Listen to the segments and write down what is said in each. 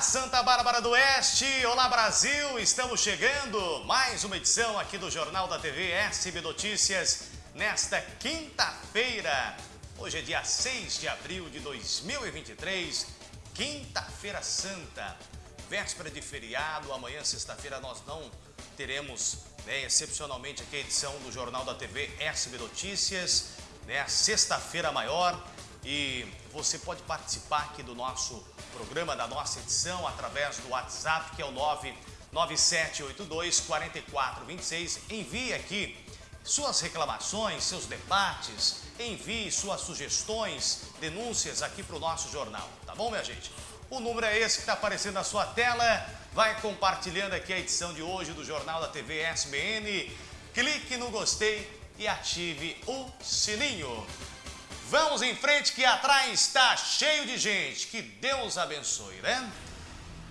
Santa Bárbara do Oeste! Olá, Brasil! Estamos chegando! Mais uma edição aqui do Jornal da TV SB Notícias nesta quinta-feira. Hoje é dia 6 de abril de 2023, quinta-feira santa, véspera de feriado. Amanhã, sexta-feira, nós não teremos, né, excepcionalmente, aqui a edição do Jornal da TV SB Notícias, né, sexta-feira maior. E você pode participar aqui do nosso programa, da nossa edição, através do WhatsApp, que é o 99782 4426. Envie aqui suas reclamações, seus debates, envie suas sugestões, denúncias aqui para o nosso jornal, tá bom, minha gente? O número é esse que está aparecendo na sua tela. Vai compartilhando aqui a edição de hoje do Jornal da TV SBN. Clique no gostei e ative o sininho. Vamos em frente que atrás está cheio de gente. Que Deus abençoe, né?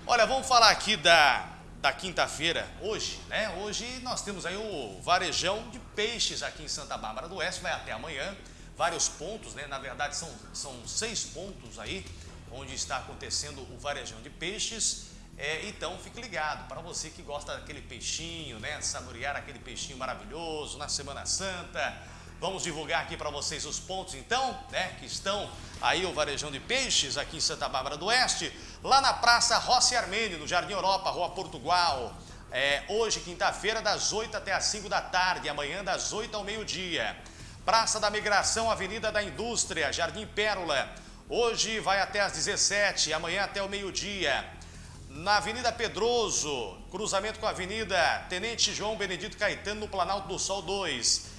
Olha, vamos falar aqui da, da quinta-feira, hoje, né? Hoje nós temos aí o varejão de peixes aqui em Santa Bárbara do Oeste, vai até amanhã. Vários pontos, né? Na verdade são, são seis pontos aí, onde está acontecendo o varejão de peixes. É, então fique ligado, para você que gosta daquele peixinho, né? Saborear aquele peixinho maravilhoso na Semana Santa Vamos divulgar aqui para vocês os pontos, então, né, que estão aí o Varejão de Peixes, aqui em Santa Bárbara do Oeste, lá na Praça Rossi Armênio, no Jardim Europa, Rua Portugal. É, hoje, quinta-feira, das 8 até as 5 da tarde, amanhã das 8 ao meio-dia. Praça da Migração, Avenida da Indústria, Jardim Pérola. Hoje vai até as 17, amanhã até o meio-dia. Na Avenida Pedroso, cruzamento com a Avenida Tenente João Benedito Caetano, no Planalto do Sol 2.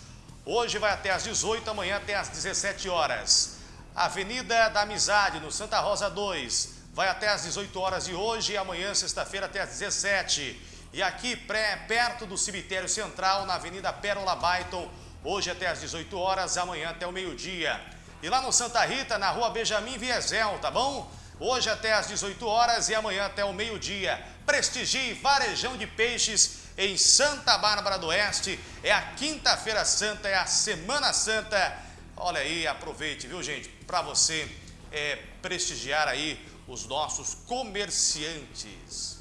Hoje vai até às 18, amanhã até às 17 horas. Avenida da Amizade, no Santa Rosa 2, vai até às 18 horas de hoje e amanhã, sexta-feira, até às 17. E aqui, pré, perto do cemitério central, na Avenida Pérola Baiton, hoje até às 18 horas, amanhã até o meio-dia. E lá no Santa Rita, na rua Benjamin Viesel, tá bom? Hoje até às 18 horas e amanhã até o meio-dia. Prestigie Varejão de Peixes em Santa Bárbara do Oeste. É a quinta-feira santa, é a Semana Santa. Olha aí, aproveite, viu gente, para você é, prestigiar aí os nossos comerciantes.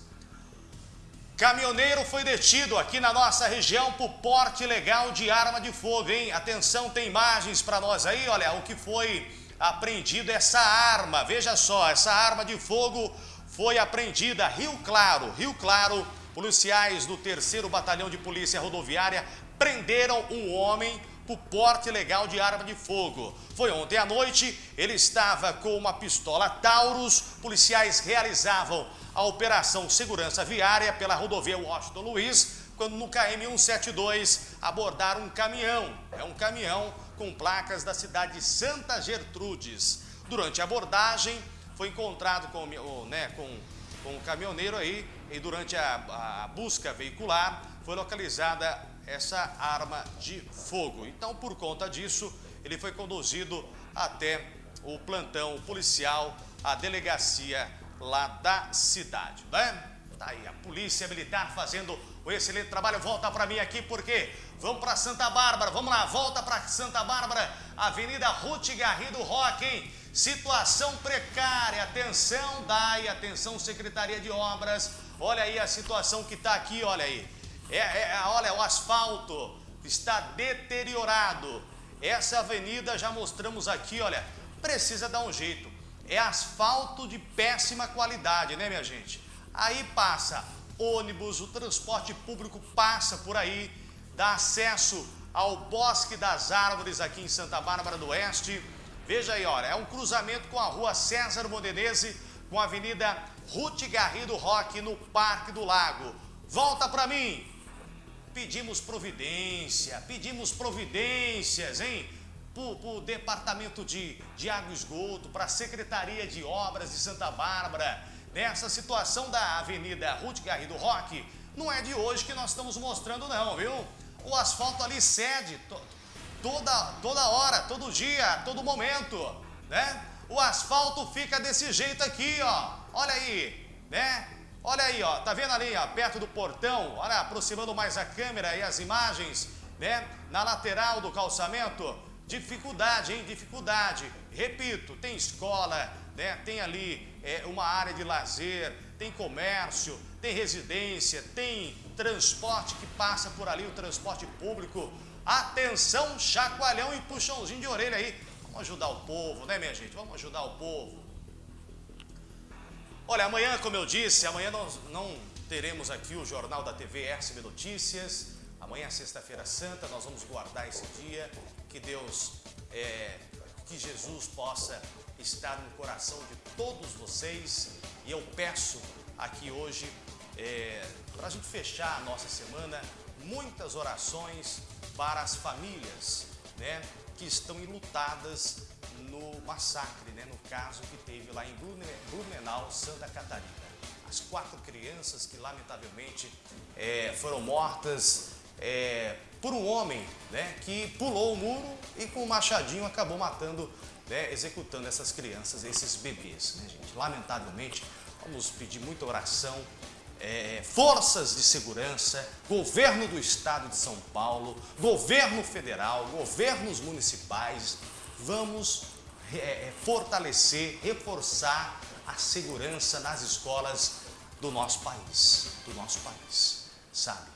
Caminhoneiro foi detido aqui na nossa região por porte ilegal de arma de fogo, hein? Atenção, tem imagens para nós aí, olha, o que foi apreendido essa arma. Veja só, essa arma de fogo foi apreendida Rio Claro, Rio Claro, policiais do 3 Batalhão de Polícia Rodoviária prenderam um homem por porte ilegal de arma de fogo. Foi ontem à noite, ele estava com uma pistola Taurus, policiais realizavam a operação segurança viária pela rodovia Washington Luiz, quando no KM 172 abordaram um caminhão, é um caminhão com placas da cidade de Santa Gertrudes. Durante a abordagem, foi encontrado com, né, com, com o caminhoneiro aí e durante a, a busca veicular foi localizada essa arma de fogo. Então, por conta disso, ele foi conduzido até o plantão policial, a delegacia lá da cidade, né? Tá aí a polícia militar fazendo um excelente trabalho. Volta para mim aqui porque vamos para Santa Bárbara. Vamos lá, volta para Santa Bárbara, Avenida Ruth Garrido Roque, hein? Situação precária. Atenção, DAI, atenção, Secretaria de Obras. Olha aí a situação que está aqui, olha aí. É, é, olha, o asfalto está deteriorado. Essa avenida já mostramos aqui, olha, precisa dar um jeito. É asfalto de péssima qualidade, né, minha gente? Aí passa ônibus, o transporte público passa por aí, dá acesso ao Bosque das Árvores aqui em Santa Bárbara do Oeste. Veja aí, olha, é um cruzamento com a rua César Modenese, com a Avenida Ruth Garrido Roque, no Parque do Lago. Volta para mim! Pedimos providência, pedimos providências, hein? Para o Departamento de, de Água e Esgoto, para a Secretaria de Obras de Santa Bárbara, nessa situação da Avenida Ruth Garrido Roque, não é de hoje que nós estamos mostrando não, viu? O asfalto ali cede to, toda, toda hora, todo dia, todo momento, né? Asfalto fica desse jeito aqui, ó, olha aí, né? Olha aí, ó, tá vendo ali, ó, perto do portão, olha, aproximando mais a câmera e as imagens, né? Na lateral do calçamento, dificuldade, hein? Dificuldade. Repito, tem escola, né? tem ali é, uma área de lazer, tem comércio, tem residência, tem transporte que passa por ali, o transporte público. Atenção, chacoalhão e puxãozinho de orelha aí. Vamos ajudar o povo, né, minha gente? Vamos ajudar o povo. Olha, amanhã, como eu disse, amanhã nós não teremos aqui o Jornal da TV SB Notícias. Amanhã, sexta-feira santa, nós vamos guardar esse dia. Que Deus, é, que Jesus possa estar no coração de todos vocês. E eu peço aqui hoje, é, para a gente fechar a nossa semana, muitas orações para as famílias né, que estão enlutadas no massacre, né, no caso que teve lá em Blumenau, Santa Catarina. As quatro crianças que lamentavelmente é, foram mortas é, por um homem né, que pulou o muro e com um machadinho acabou matando, né, executando essas crianças, esses bebês. Né, gente? Lamentavelmente, vamos pedir muita oração, é, forças de segurança, governo do estado de São Paulo, governo federal, governos municipais, vamos é, é fortalecer, reforçar a segurança nas escolas do nosso país, do nosso país, sabe?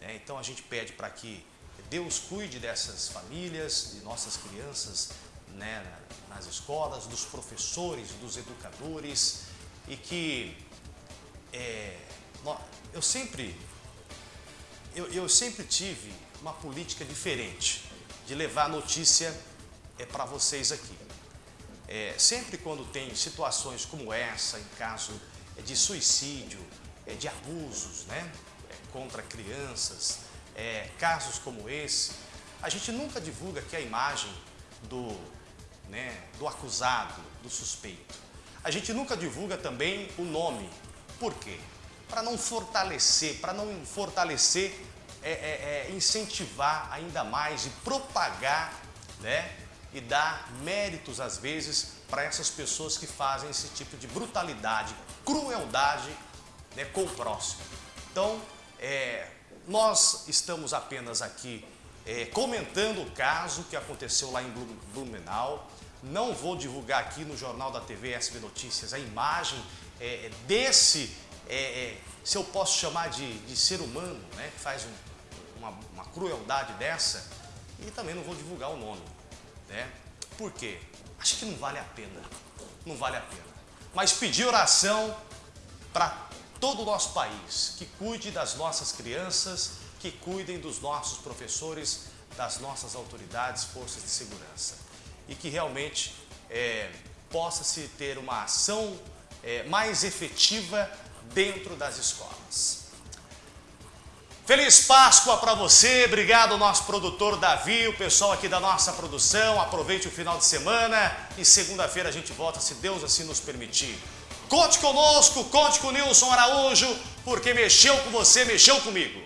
É, então a gente pede para que Deus cuide dessas famílias, de nossas crianças né, nas escolas, dos professores, dos educadores e que é, eu sempre eu, eu, sempre tive uma política diferente de levar a notícia é, para vocês aqui. É, sempre quando tem situações como essa, em caso é, de suicídio, é, de abusos, né? contra crianças, é, casos como esse, a gente nunca divulga aqui a imagem do, né, do acusado, do suspeito. A gente nunca divulga também o nome. Por quê? Para não fortalecer, para não fortalecer, é, é, é, incentivar ainda mais e propagar, né? E dar méritos, às vezes, para essas pessoas que fazem esse tipo de brutalidade, crueldade né, com o próximo. Então, é, nós estamos apenas aqui é, comentando o caso que aconteceu lá em Blumenau. Não vou divulgar aqui no Jornal da TV SB Notícias a imagem é, desse, é, se eu posso chamar de, de ser humano, né, que faz um, uma, uma, crueldade dessa, e também não vou divulgar o nome. Né? Por quê? Acho que não vale a pena. Não vale a pena. Mas pedir oração para todo o nosso país, que cuide das nossas crianças, que cuidem dos nossos professores, das nossas autoridades, forças de segurança. E que realmente é, possa-se ter uma ação é, mais efetiva dentro das escolas. Feliz Páscoa para você, obrigado ao nosso produtor Davi, o pessoal aqui da nossa produção, aproveite o final de semana e segunda-feira a gente volta, se Deus assim nos permitir. Conte conosco, conte com o Nilson Araújo, porque mexeu com você, mexeu comigo.